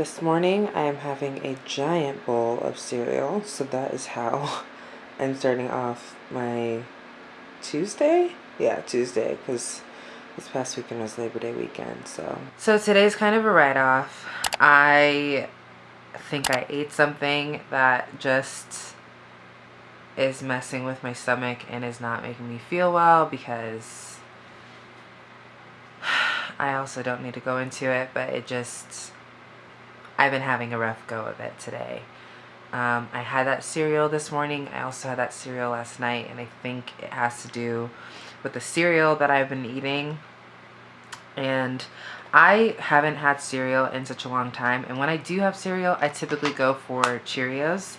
This morning I am having a giant bowl of cereal, so that is how I'm starting off my Tuesday? Yeah, Tuesday, because this past weekend was Labor Day weekend, so. So today's kind of a write-off. I think I ate something that just is messing with my stomach and is not making me feel well because I also don't need to go into it, but it just, I've been having a rough go of it today. Um, I had that cereal this morning. I also had that cereal last night, and I think it has to do with the cereal that I've been eating. And I haven't had cereal in such a long time, and when I do have cereal, I typically go for Cheerios,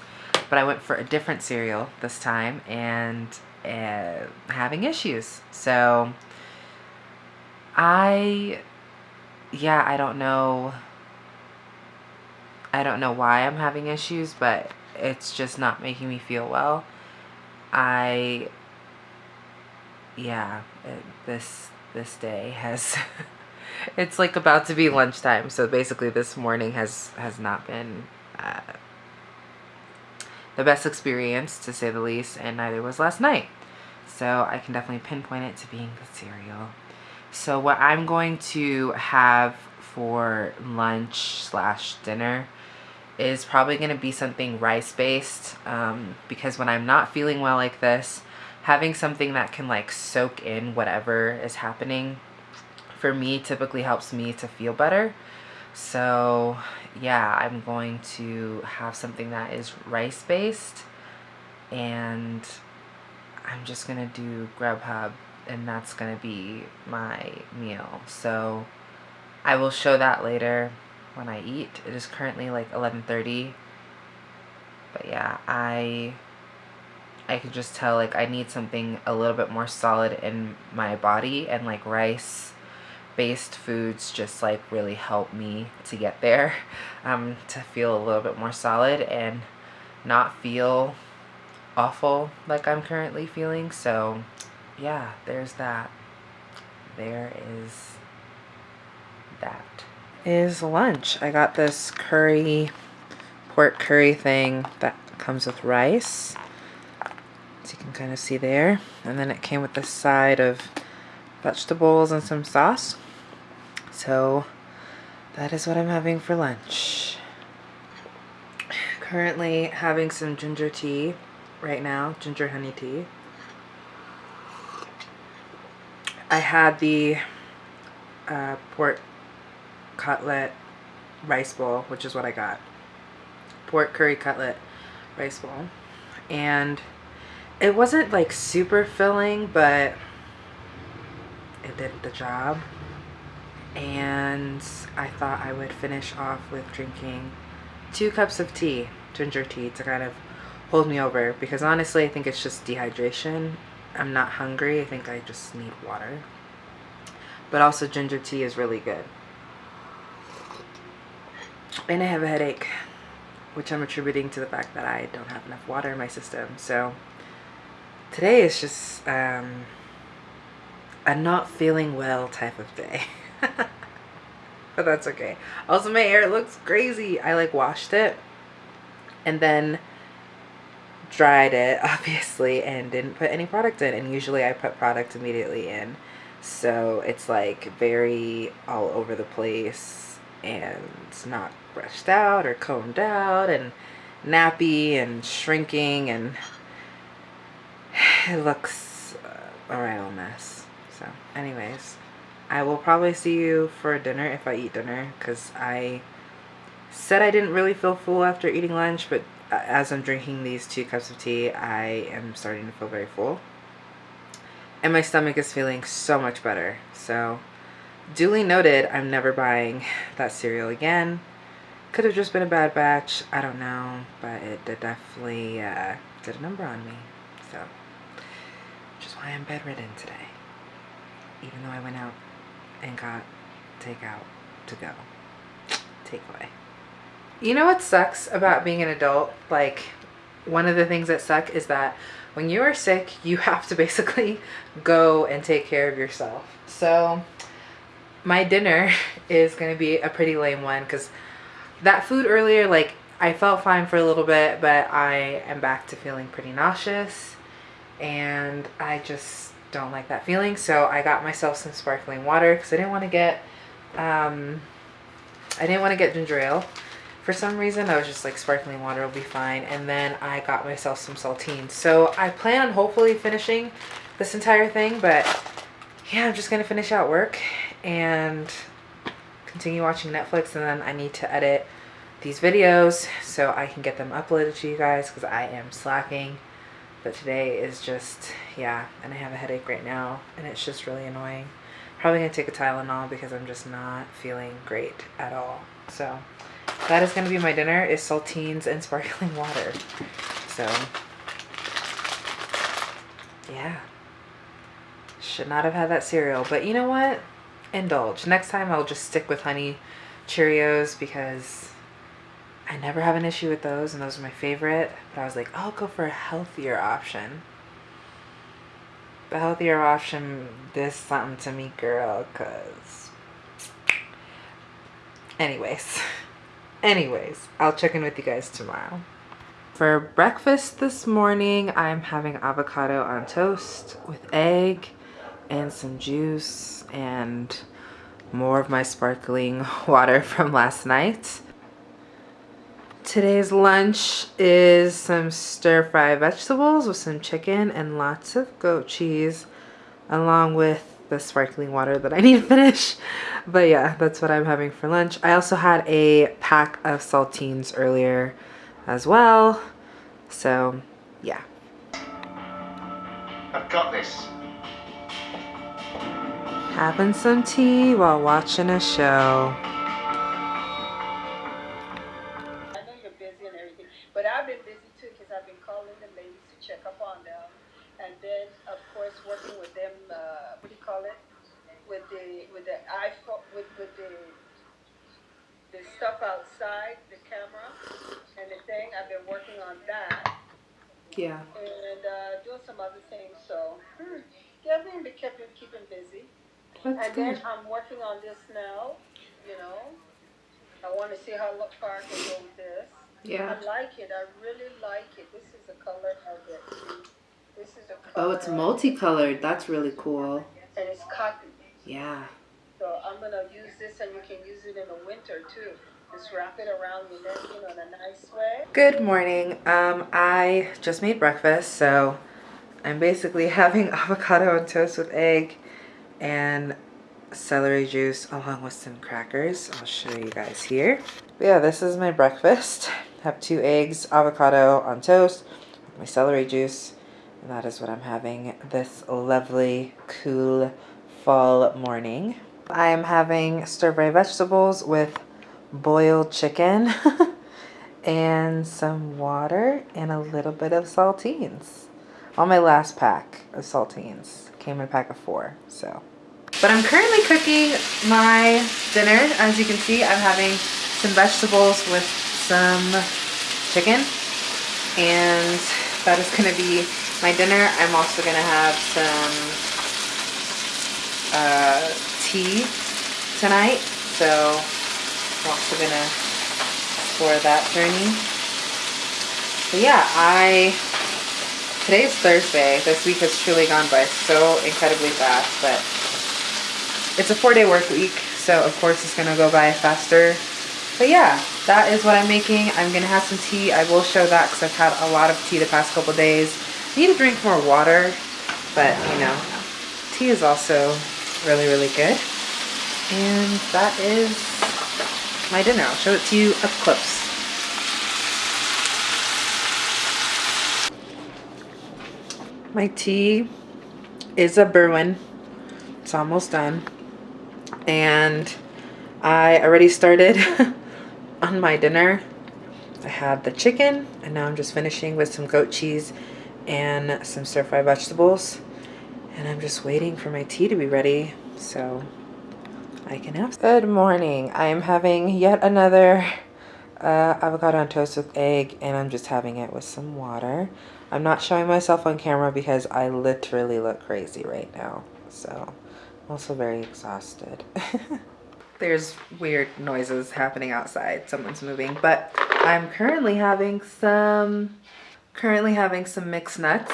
but I went for a different cereal this time, and uh, having issues. So, I, yeah, I don't know I don't know why I'm having issues, but it's just not making me feel well. I, yeah, it, this, this day has, it's like about to be lunchtime. So basically this morning has, has not been, uh, the best experience to say the least, and neither was last night. So I can definitely pinpoint it to being the cereal. So what I'm going to have for lunch slash dinner is probably going to be something rice based um, because when I'm not feeling well like this, having something that can like soak in whatever is happening for me typically helps me to feel better. So yeah, I'm going to have something that is rice based and I'm just going to do Grubhub and that's going to be my meal. So I will show that later when I eat. It is currently like 11.30. But yeah, I I can just tell like I need something a little bit more solid in my body and like rice based foods just like really help me to get there um, to feel a little bit more solid and not feel awful like I'm currently feeling so yeah there's that there is that is lunch. I got this curry, pork curry thing that comes with rice. As you can kind of see there. And then it came with this side of vegetables and some sauce. So that is what I'm having for lunch. Currently having some ginger tea right now, ginger honey tea. I had the uh, pork cutlet rice bowl, which is what I got. Pork curry cutlet rice bowl. And it wasn't like super filling, but it did the job. And I thought I would finish off with drinking two cups of tea, ginger tea, to kind of hold me over. Because honestly, I think it's just dehydration. I'm not hungry. I think I just need water. But also ginger tea is really good and I have a headache which I'm attributing to the fact that I don't have enough water in my system. So today is just um, a not feeling well type of day. But that's okay. Also my hair looks crazy. I like washed it and then dried it obviously and didn't put any product in. And usually I put product immediately in. So it's like very all over the place and it's not brushed out or combed out and nappy and shrinking and it looks uh, a real mess. So anyways, I will probably see you for dinner if I eat dinner because I said I didn't really feel full after eating lunch, but uh, as I'm drinking these two cups of tea, I am starting to feel very full. And my stomach is feeling so much better. So duly noted, I'm never buying that cereal again. Could have just been a bad batch. I don't know. But it definitely uh, did a number on me. So, which is why I'm bedridden today. Even though I went out and got takeout to go. Takeaway. You know what sucks about being an adult? Like, one of the things that suck is that when you are sick, you have to basically go and take care of yourself. So, my dinner is going to be a pretty lame one because that food earlier, like I felt fine for a little bit, but I am back to feeling pretty nauseous and I just don't like that feeling. So I got myself some sparkling water because I didn't want to get, um, I didn't want to get ginger ale. For some reason, I was just like sparkling water will be fine. And then I got myself some saltines. So I plan on hopefully finishing this entire thing, but yeah, I'm just going to finish out work and continue watching Netflix. And then I need to edit these videos so I can get them uploaded to you guys because I am slacking. But today is just, yeah, and I have a headache right now and it's just really annoying. Probably gonna take a Tylenol because I'm just not feeling great at all. So that is gonna be my dinner is saltines and sparkling water. So yeah, should not have had that cereal, but you know what? Indulge. Next time I'll just stick with honey Cheerios because I never have an issue with those and those are my favorite. But I was like, I'll go for a healthier option. The healthier option did something to me, girl, because... Anyways. Anyways, I'll check in with you guys tomorrow. For breakfast this morning, I'm having avocado on toast with egg and some juice and more of my sparkling water from last night. Today's lunch is some stir fry vegetables with some chicken and lots of goat cheese along with the sparkling water that I need to finish. But yeah, that's what I'm having for lunch. I also had a pack of saltines earlier as well. So yeah. I've got this. Having some tea while watching a show. I know you're busy and everything, but I've been busy too because I've been calling the ladies to check up on them. And then, of course, working with them, uh, what do you call it? With the, with the iPhone, with, with the, the stuff outside, the camera and the thing. I've been working on that. Yeah. And uh, doing some other things. So, hmm, yeah, I've been keeping, keeping busy. That's and good. then I'm working on this now, you know. I want to see how far I can go with this. Yeah. I like it. I really like it. This is the color of it. This is a color. Oh, it's multicolored. That's really cool. And it's cotton. Yeah. So I'm going to use this and you can use it in the winter too. Just wrap it around your neck, you know, in a nice way. Good morning. Um, I just made breakfast, so I'm basically having avocado and toast with egg and celery juice along with some crackers. I'll show you guys here. But yeah, this is my breakfast. I have two eggs, avocado on toast, my celery juice, and that is what I'm having this lovely, cool fall morning. I am having stir-fry vegetables with boiled chicken and some water and a little bit of saltines. On my last pack of saltines. Came in a pack of four, so. But I'm currently cooking my dinner. As you can see, I'm having some vegetables with some chicken. And that is gonna be my dinner. I'm also gonna have some uh, tea tonight. So I'm also gonna explore that journey. But yeah, I today's Thursday. This week has truly gone by so incredibly fast, but it's a four-day work week, so of course it's gonna go by faster. But yeah, that is what I'm making. I'm gonna have some tea. I will show that because I've had a lot of tea the past couple days. I need to drink more water, but you know, tea is also really, really good. And that is my dinner. I'll show it to you up close. My tea is a Berwyn. It's almost done. And I already started on my dinner. I had the chicken and now I'm just finishing with some goat cheese and some stir-fry vegetables. And I'm just waiting for my tea to be ready. So I can have. Good morning. I am having yet another uh, avocado on toast with egg and I'm just having it with some water. I'm not showing myself on camera because I literally look crazy right now. So also very exhausted. there's weird noises happening outside. Someone's moving, but I'm currently having some, currently having some mixed nuts,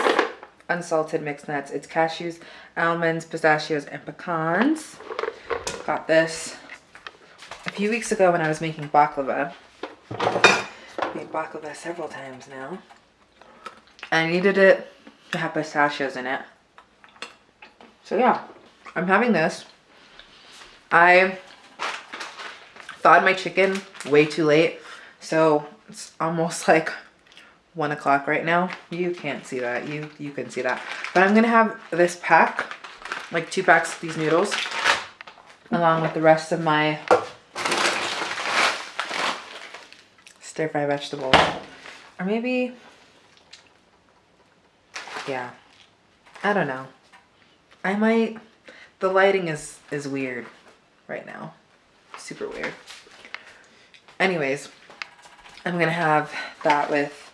unsalted mixed nuts. It's cashews, almonds, pistachios, and pecans. Got this a few weeks ago when I was making baklava. Made baklava several times now. I needed it to have pistachios in it. So yeah, I'm having this. I thawed my chicken way too late. So it's almost like one o'clock right now. You can't see that. You you can see that. But I'm gonna have this pack, like two packs of these noodles, along with the rest of my stir fry vegetables. Or maybe, yeah, I don't know. I might, the lighting is, is weird right now. Super weird. Anyways, I'm gonna have that with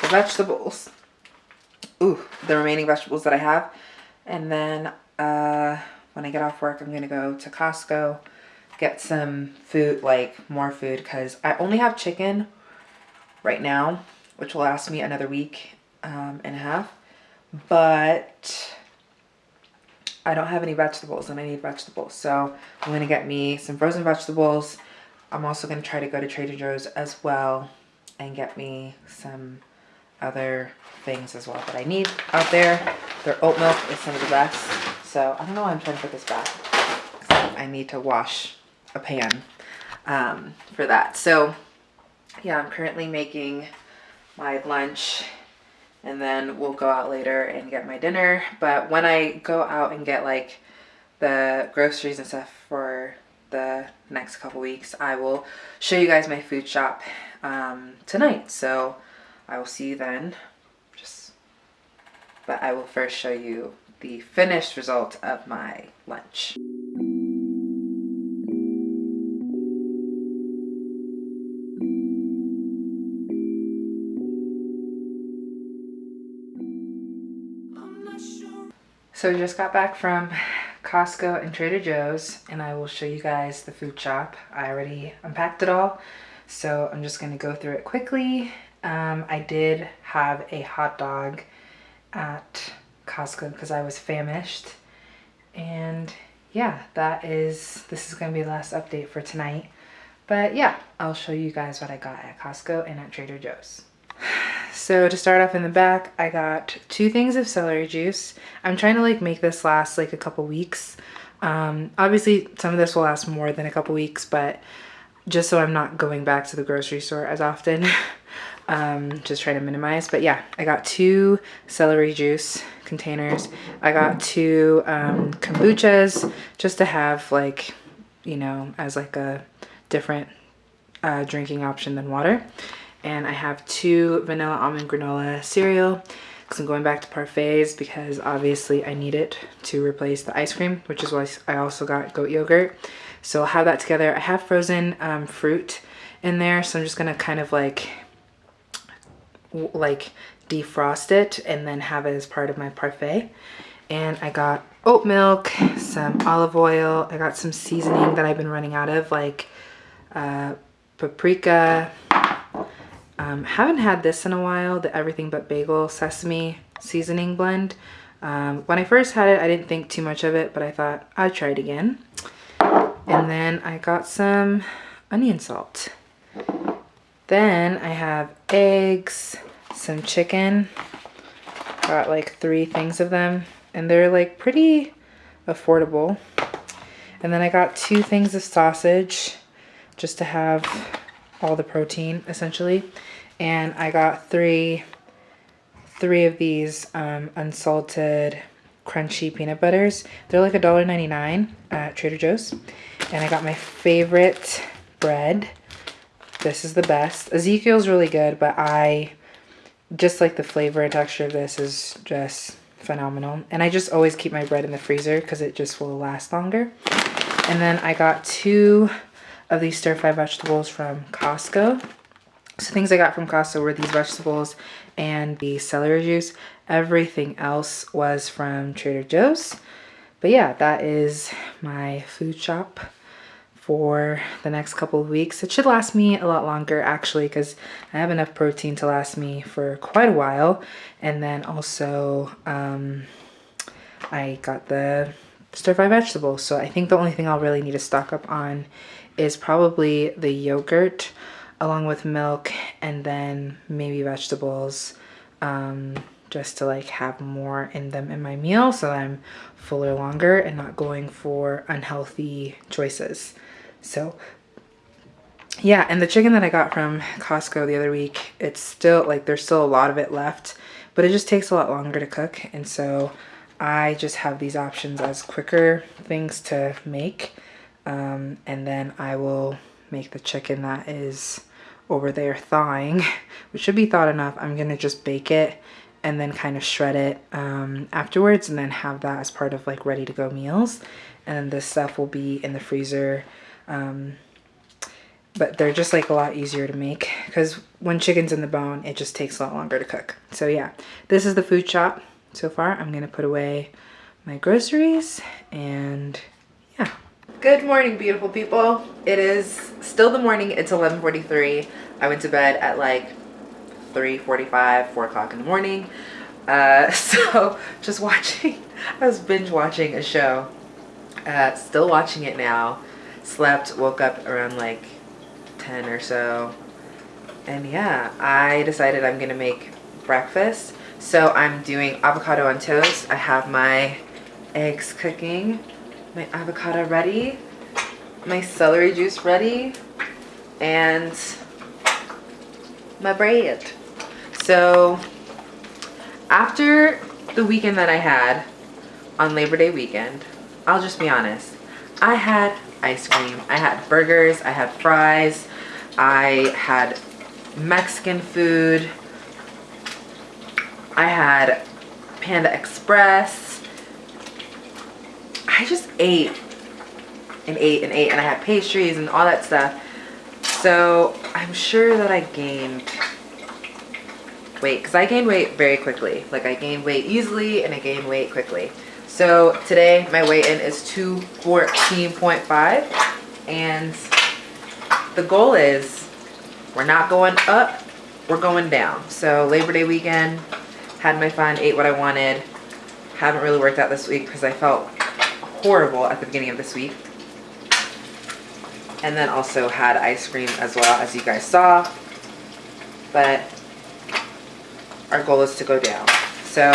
the vegetables. Ooh, the remaining vegetables that I have. And then uh, when I get off work, I'm gonna go to Costco, get some food, like more food, because I only have chicken right now, which will last me another week um, and a half. But I don't have any vegetables and I need vegetables. So I'm going to get me some frozen vegetables. I'm also going to try to go to Trader Joe's as well and get me some other things as well that I need out there. Their oat milk is some of the best. So I don't know why I'm trying to put this back. I need to wash a pan um, for that. So yeah, I'm currently making my lunch and then we'll go out later and get my dinner. But when I go out and get like the groceries and stuff for the next couple weeks, I will show you guys my food shop um, tonight. So I will see you then. Just, but I will first show you the finished result of my lunch. So we just got back from Costco and Trader Joe's and I will show you guys the food shop. I already unpacked it all. So I'm just gonna go through it quickly. Um, I did have a hot dog at Costco because I was famished. And yeah, that is, this is gonna be the last update for tonight. But yeah, I'll show you guys what I got at Costco and at Trader Joe's. So to start off in the back, I got two things of celery juice. I'm trying to like make this last like a couple weeks. Um, obviously some of this will last more than a couple weeks, but just so I'm not going back to the grocery store as often, um, just trying to minimize. But yeah, I got two celery juice containers. I got two um, kombuchas just to have like, you know, as like a different uh, drinking option than water and I have two vanilla almond granola cereal because I'm going back to parfaits because obviously I need it to replace the ice cream, which is why I also got goat yogurt. So I'll have that together. I have frozen um, fruit in there, so I'm just gonna kind of like, like defrost it and then have it as part of my parfait. And I got oat milk, some olive oil. I got some seasoning that I've been running out of, like uh, paprika, um, haven't had this in a while, the Everything But Bagel Sesame Seasoning Blend. Um, when I first had it, I didn't think too much of it, but I thought I'd try it again. And then I got some onion salt. Then I have eggs, some chicken. Got like three things of them. And they're like pretty affordable. And then I got two things of sausage just to have all the protein essentially. And I got three, three of these um, unsalted crunchy peanut butters. They're like $1.99 at Trader Joe's. And I got my favorite bread. This is the best. Ezekiel's really good, but I just like the flavor and texture of this is just phenomenal. And I just always keep my bread in the freezer because it just will last longer. And then I got two of these stir-fry vegetables from Costco. So things I got from Costco were these vegetables and the celery juice. Everything else was from Trader Joe's. but yeah, that is my food shop for the next couple of weeks. It should last me a lot longer actually because I have enough protein to last me for quite a while. And then also um, I got the stir fry vegetables. So I think the only thing I'll really need to stock up on is probably the yogurt along with milk and then maybe vegetables um, just to like have more in them in my meal so I'm fuller longer and not going for unhealthy choices. So yeah, and the chicken that I got from Costco the other week, it's still like there's still a lot of it left, but it just takes a lot longer to cook. And so I just have these options as quicker things to make. Um, and then I will make the chicken that is over there thawing, which should be thawed enough. I'm gonna just bake it and then kind of shred it um, afterwards and then have that as part of like ready to go meals. And then this stuff will be in the freezer. Um, but they're just like a lot easier to make because when chicken's in the bone, it just takes a lot longer to cook. So yeah, this is the food shop so far. I'm gonna put away my groceries and yeah. Good morning, beautiful people. It is still the morning. It's 11.43. I went to bed at like 3.45, 4 o'clock in the morning. Uh, so just watching, I was binge watching a show. Uh, still watching it now. Slept, woke up around like 10 or so. And yeah, I decided I'm gonna make breakfast. So I'm doing avocado on toast. I have my eggs cooking, my avocado ready, my celery juice ready, and my bread. So after the weekend that I had on Labor Day weekend, I'll just be honest, I had ice cream. I had burgers, I had fries, I had Mexican food, I had Panda Express. I just ate and ate and ate and I had pastries and all that stuff. So I'm sure that I gained weight because I gained weight very quickly. Like I gained weight easily and I gained weight quickly. So today my weigh-in is 214.5 and the goal is we're not going up, we're going down. So Labor Day weekend, had my fun, ate what I wanted. Haven't really worked out this week because I felt horrible at the beginning of this week. And then also had ice cream as well as you guys saw. But our goal is to go down. So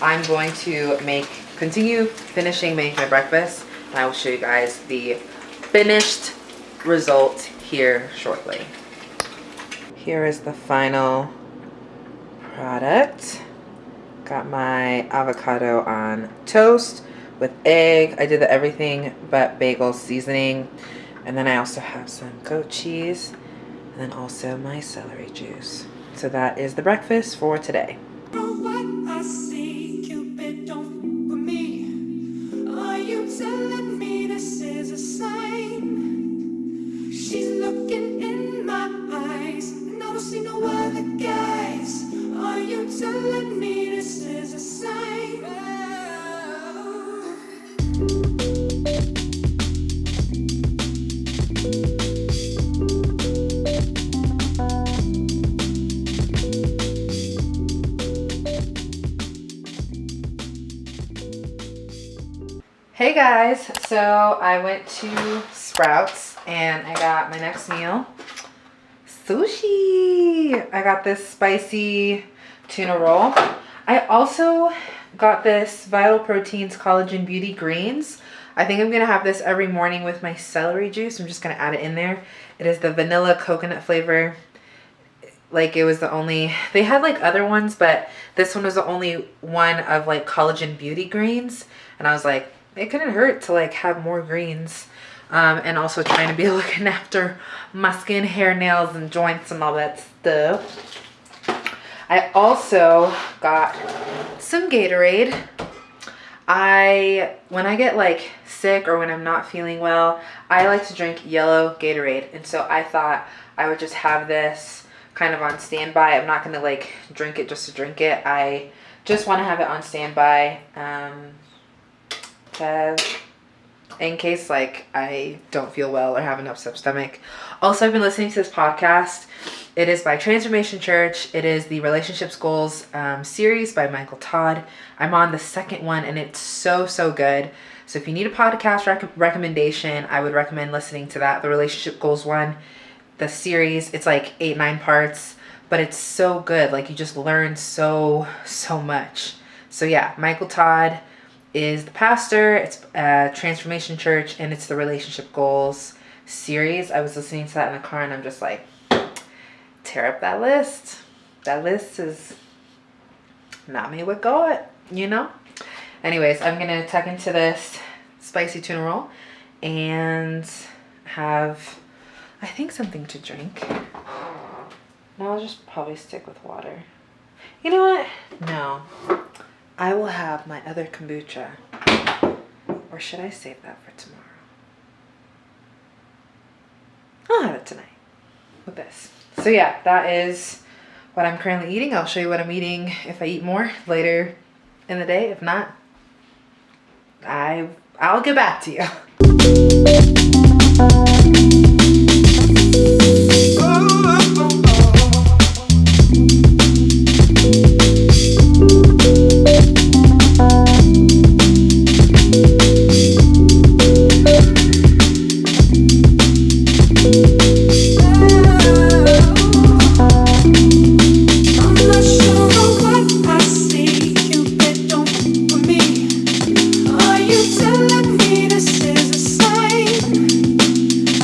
I'm going to make, continue finishing making my breakfast. And I will show you guys the finished result here shortly. Here is the final product. Got my avocado on toast with egg. I did the everything but bagel seasoning. And then I also have some goat cheese and then also my celery juice. So that is the breakfast for today. Hey guys, so I went to Sprouts and I got my next meal. Sushi! I got this spicy tuna roll. I also got this Vital Proteins Collagen Beauty Greens. I think I'm to have this every morning with my celery juice. I'm just to add it in there. It is the vanilla coconut flavor. Like it was the only, they had like other ones, but this one was the only one of like collagen beauty greens. And I was like, it couldn't hurt to like have more greens um, and also trying to be looking after my skin, hair, nails, and joints and all that stuff. I also got some Gatorade. I, when I get like sick or when I'm not feeling well, I like to drink yellow Gatorade. And so I thought I would just have this kind of on standby. I'm not going to like drink it just to drink it. I just want to have it on standby. Um, in case like I don't feel well or have an upset stomach. Also, I've been listening to this podcast. It is by Transformation Church. It is the Relationships Goals um, series by Michael Todd. I'm on the second one and it's so, so good. So if you need a podcast rec- recommendation, I would recommend listening to that. The Relationship Goals one, the series, it's like eight, nine parts, but it's so good. Like you just learn so, so much. So yeah, Michael Todd is the pastor. It's a Transformation Church and it's the Relationship Goals series. I was listening to that in the car and I'm just like, tear up that list. That list is not me with God, you know? Anyways, I'm to tuck into this spicy tuna roll and have, I think, something to drink. No, I'll just probably stick with water. You know what? No. I will have my other kombucha. Or should I save that for tomorrow? I'll have it tonight with this. So yeah, that is what I'm currently eating. I'll show you what I'm eating if I eat more later in the day. If not, I I'll get back to you.